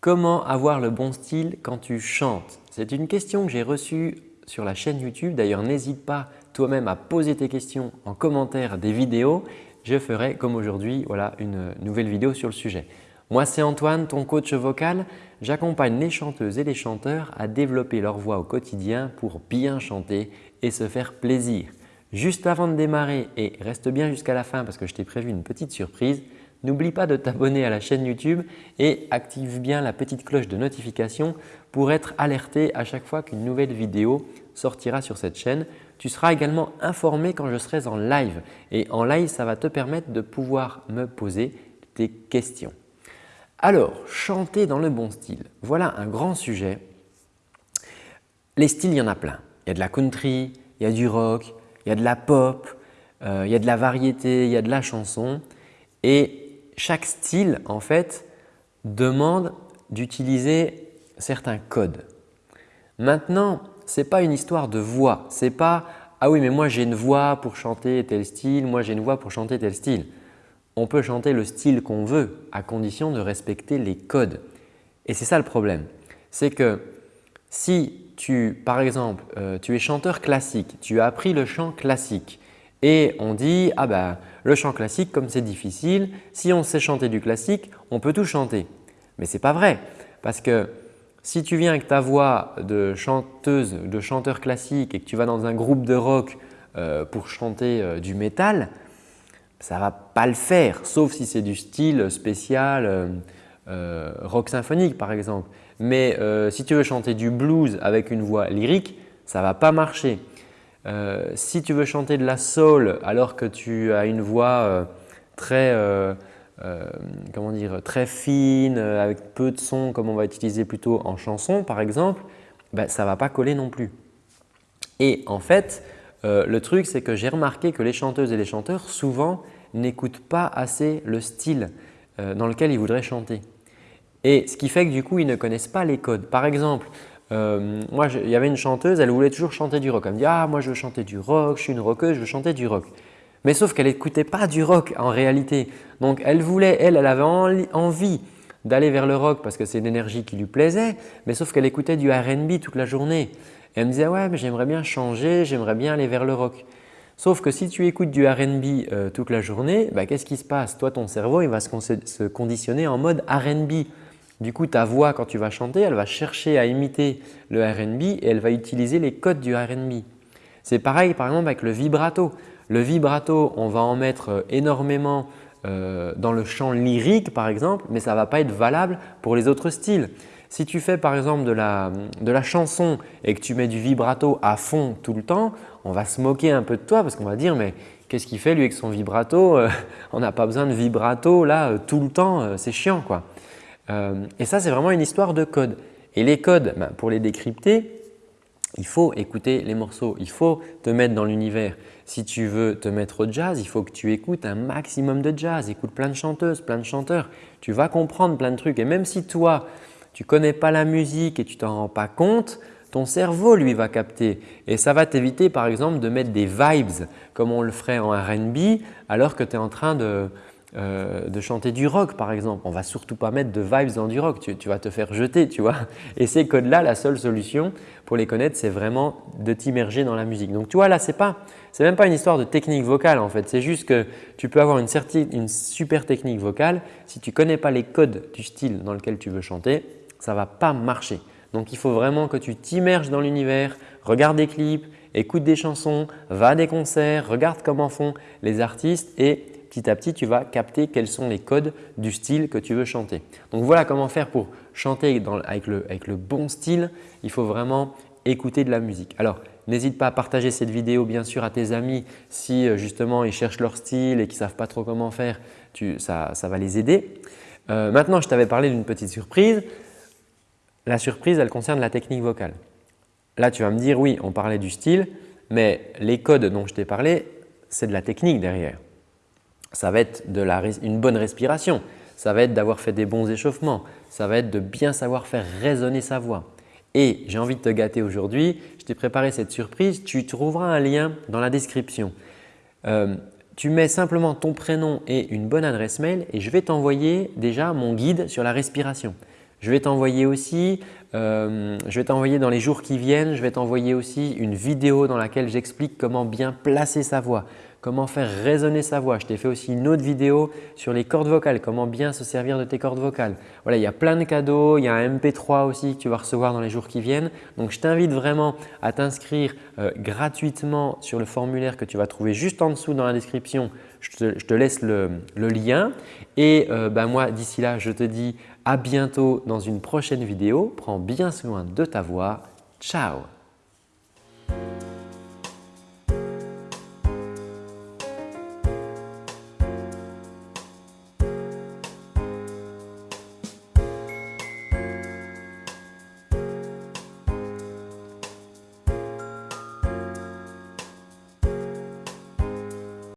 Comment avoir le bon style quand tu chantes? C'est une question que j'ai reçue sur la chaîne YouTube. D'ailleurs, n'hésite pas toi-même à poser tes questions en commentaire des vidéos. Je ferai comme aujourd'hui voilà, une nouvelle vidéo sur le sujet. Moi, c'est Antoine, ton coach vocal. J'accompagne les chanteuses et les chanteurs à développer leur voix au quotidien pour bien chanter et se faire plaisir. Juste avant de démarrer et reste bien jusqu'à la fin parce que je t'ai prévu une petite surprise, N'oublie pas de t'abonner à la chaîne YouTube et active bien la petite cloche de notification pour être alerté à chaque fois qu'une nouvelle vidéo sortira sur cette chaîne. Tu seras également informé quand je serai en live et en live, ça va te permettre de pouvoir me poser tes questions. Alors, chanter dans le bon style, voilà un grand sujet. Les styles, il y en a plein. Il y a de la country, il y a du rock, il y a de la pop, euh, il y a de la variété, il y a de la chanson chaque style en fait demande d'utiliser certains codes. Maintenant, ce n'est pas une histoire de voix. Ce n'est pas « ah oui mais moi j'ai une voix pour chanter tel style, moi j'ai une voix pour chanter tel style ». On peut chanter le style qu'on veut à condition de respecter les codes. Et c'est ça le problème. C'est que si tu, par exemple, euh, tu es chanteur classique, tu as appris le chant classique et on dit « ah ben le chant classique, comme c'est difficile, si on sait chanter du classique, on peut tout chanter. Mais ce n'est pas vrai parce que si tu viens avec ta voix de chanteuse, de chanteur classique et que tu vas dans un groupe de rock euh, pour chanter euh, du métal, ça ne va pas le faire sauf si c'est du style spécial euh, rock symphonique par exemple. Mais si tu veux chanter du blues avec une voix lyrique, ça ne va pas marcher. Euh, si tu veux chanter de la soul alors que tu as une voix euh, très, euh, comment dire, très fine, avec peu de son comme on va utiliser plutôt en chanson par exemple, ben, ça ne va pas coller non plus. Et en fait, le truc c'est que j'ai remarqué que les chanteuses et les chanteurs souvent n'écoutent pas assez le style dans lequel ils voudraient chanter. Et ce qui fait que du coup, ils ne connaissent pas les codes. Par exemple, euh, moi, il y avait une chanteuse, elle voulait toujours chanter du rock. Elle me dit « Ah, moi je veux chanter du rock, je suis une rockeuse, je veux chanter du rock. » Mais sauf qu'elle n'écoutait pas du rock en réalité. Donc elle voulait, elle, elle avait envie d'aller vers le rock parce que c'est une énergie qui lui plaisait, mais sauf qu'elle écoutait du R&B toute la journée. Et elle me disait « Ouais, mais j'aimerais bien changer, j'aimerais bien aller vers le rock. » Sauf que si tu écoutes du R&B euh, toute la journée, bah, qu'est-ce qui se passe? Toi, ton cerveau il va se conditionner en mode R&B. Du coup, ta voix, quand tu vas chanter, elle va chercher à imiter le R&B et elle va utiliser les codes du R&B. C'est pareil par exemple avec le vibrato. Le vibrato, on va en mettre euh, énormément euh, dans le chant lyrique par exemple, mais ça ne va pas être valable pour les autres styles. Si tu fais par exemple de la, de la chanson et que tu mets du vibrato à fond tout le temps, on va se moquer un peu de toi parce qu'on va dire mais qu'est-ce qu'il fait lui avec son vibrato? On n'a pas besoin de vibrato là tout le temps, c'est chiant quoi. Euh, et ça, c'est vraiment une histoire de code. Et les codes, ben, pour les décrypter, il faut écouter les morceaux, il faut te mettre dans l'univers. Si tu veux te mettre au jazz, il faut que tu écoutes un maximum de jazz, écoute plein de chanteuses, plein de chanteurs. Tu vas comprendre plein de trucs et même si toi, tu ne connais pas la musique et tu t'en rends pas compte, ton cerveau lui va capter et ça va t'éviter par exemple de mettre des vibes comme on le ferait en R&B alors que tu es en train de, euh, de chanter du rock par exemple. On va surtout pas mettre de vibes dans du rock, tu, vas te faire jeter tu vois. Et ces codes-là, la seule solution pour les connaître, c'est vraiment de t'immerger dans la musique. Donc tu vois là, ce n'est même pas une histoire de technique vocale en fait. C'est juste que tu peux avoir une, super technique vocale. Si tu connais pas les codes du style dans lequel tu veux chanter, ça va pas marcher. Donc il faut vraiment que tu t'immerges dans l'univers, regarde des clips, écoute des chansons, va à des concerts, regarde comment font les artistes et petit à petit, tu vas capter quels sont les codes du style que tu veux chanter. Donc voilà comment faire pour chanter avec, le, bon style. Il faut vraiment écouter de la musique. Alors, n'hésite pas à partager cette vidéo bien sûr à tes amis si euh, justement ils cherchent leur style et qu'ils ne savent pas trop comment faire, ça, va les aider. Euh, maintenant, je t'avais parlé d'une petite surprise. La surprise, elle concerne la technique vocale. Là, tu vas me dire oui, on parlait du style, mais les codes dont je t'ai parlé, c'est de la technique derrière ça va être une bonne respiration, ça va être d'avoir fait des bons échauffements, ça va être de bien savoir faire résonner sa voix. Et j'ai envie de te gâter aujourd'hui, je t'ai préparé cette surprise, tu trouveras un lien dans la description. Euh, tu mets simplement ton prénom et une bonne adresse mail et je vais t'envoyer déjà mon guide sur la respiration. Je vais t'envoyer aussi, euh, je vais t'envoyer dans les jours qui viennent, je vais t'envoyer aussi une vidéo dans laquelle j'explique comment bien placer sa voix, comment faire résonner sa voix. Je t'ai fait aussi une autre vidéo sur les cordes vocales, comment bien se servir de tes cordes vocales. Voilà, il y a plein de cadeaux, il y a un MP3 aussi que tu vas recevoir dans les jours qui viennent. Donc, je t'invite vraiment à t'inscrire euh, gratuitement sur le formulaire que tu vas trouver juste en dessous dans la description. Je te, laisse le, lien et euh, ben moi d'ici là, je te dis à bientôt dans une prochaine vidéo. Prends bien soin de ta voix. Ciao